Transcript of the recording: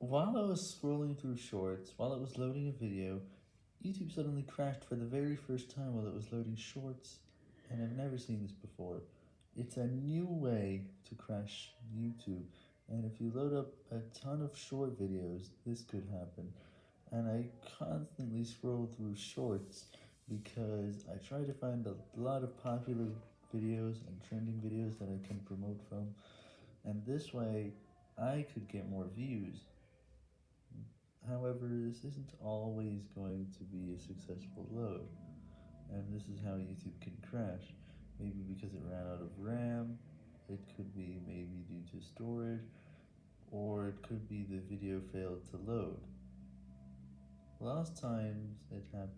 While I was scrolling through shorts, while it was loading a video, YouTube suddenly crashed for the very first time while it was loading shorts, and I've never seen this before. It's a new way to crash YouTube, and if you load up a ton of short videos, this could happen. And I constantly scroll through shorts because I try to find a lot of popular videos and trending videos that I can promote from, and this way I could get more views. However, this isn't always going to be a successful load, and this is how YouTube can crash. Maybe because it ran out of RAM, it could be maybe due to storage, or it could be the video failed to load. Last time it happened,